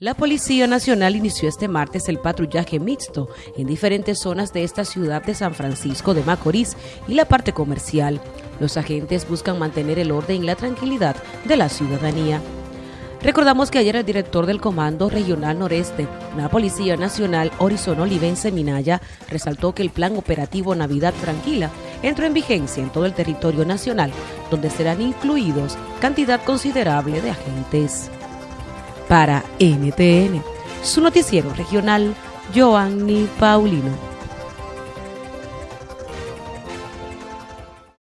La Policía Nacional inició este martes el patrullaje mixto en diferentes zonas de esta ciudad de San Francisco de Macorís y la parte comercial. Los agentes buscan mantener el orden y la tranquilidad de la ciudadanía. Recordamos que ayer el director del Comando Regional Noreste, la Policía Nacional, Horizon Olivense Minaya, resaltó que el plan operativo Navidad Tranquila entró en vigencia en todo el territorio nacional, donde serán incluidos cantidad considerable de agentes para NTN, su noticiero regional, Joanny Paulino.